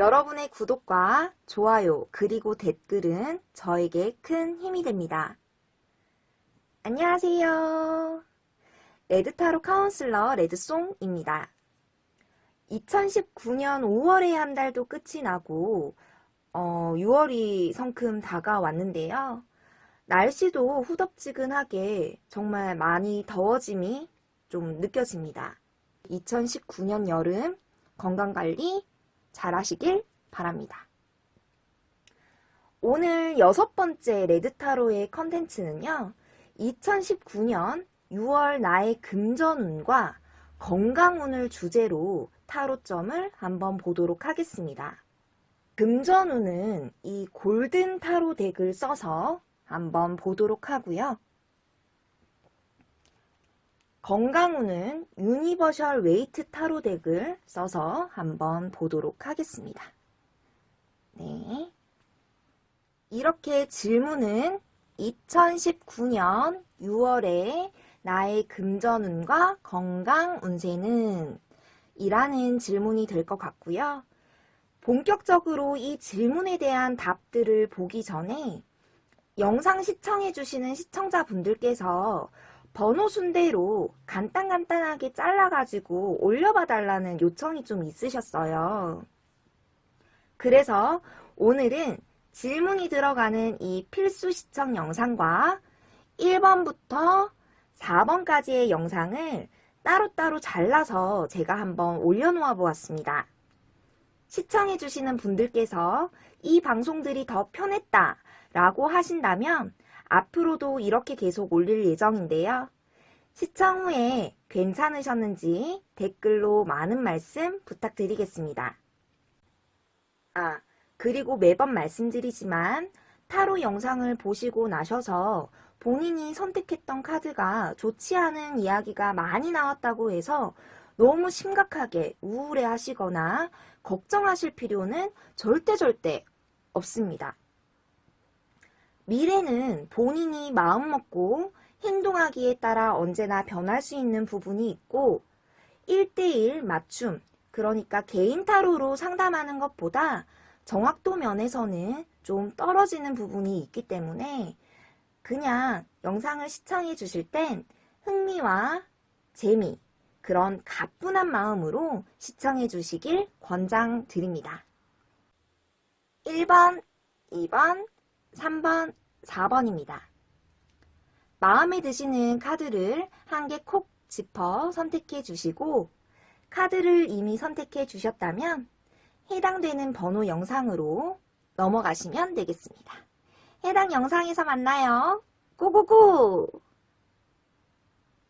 여러분의 구독과 좋아요 그리고 댓글은 저에게 큰 힘이 됩니다. 안녕하세요. 레드타로 카운슬러 레드송입니다. 2019년 5월에 한 달도 끝이 나고 어, 6월이 성큼 다가왔는데요. 날씨도 후덥지근하게 정말 많이 더워짐이 좀 느껴집니다. 2019년 여름 건강관리 잘 하시길 바랍니다. 오늘 여섯 번째 레드타로의 컨텐츠는요. 2019년 6월 나의 금전운과 건강운을 주제로 타로점을 한번 보도록 하겠습니다. 금전운은 이 골든 타로 덱을 써서 한번 보도록 하고요. 건강운은 Universal Waite 타로 deck을 써서 한번 보도록 하겠습니다. 네. 이렇게 질문은 2019년 6월에 나의 금전운과 건강 운세는 이라는 질문이 될 것 같고요. 본격적으로 이 질문에 대한 답들을 보기 전에 영상 시청해주시는 시청자분들께서 번호 순대로 간단간단하게 잘라가지고 올려봐 달라는 요청이 좀 있으셨어요. 그래서 오늘은 질문이 들어가는 이 필수 시청 영상과 1번부터 4번까지의 영상을 따로따로 잘라서 제가 한번 올려놓아 보았습니다. 시청해주시는 분들께서 이 방송들이 더 편했다 라고 하신다면 앞으로도 이렇게 계속 올릴 예정인데요. 시청 후에 괜찮으셨는지 댓글로 많은 말씀 부탁드리겠습니다. 아, 그리고 매번 말씀드리지만 타로 영상을 보시고 나셔서 본인이 선택했던 카드가 좋지 않은 이야기가 많이 나왔다고 해서 너무 심각하게 우울해 하시거나 걱정하실 필요는 절대 절대 없습니다. 미래는 본인이 마음먹고 행동하기에 따라 언제나 변할 수 있는 부분이 있고 1대1 맞춤, 그러니까 개인 타로로 상담하는 것보다 정확도 면에서는 좀 떨어지는 부분이 있기 때문에 그냥 영상을 시청해 주실 땐 흥미와 재미, 그런 가뿐한 마음으로 시청해 주시길 권장드립니다. 1번, 2번, 3번, 4번입니다. 마음에 드시는 카드를 한 개 콕 짚어 선택해 주시고 카드를 이미 선택해 주셨다면 해당되는 번호 영상으로 넘어가시면 되겠습니다. 해당 영상에서 만나요. 고고고!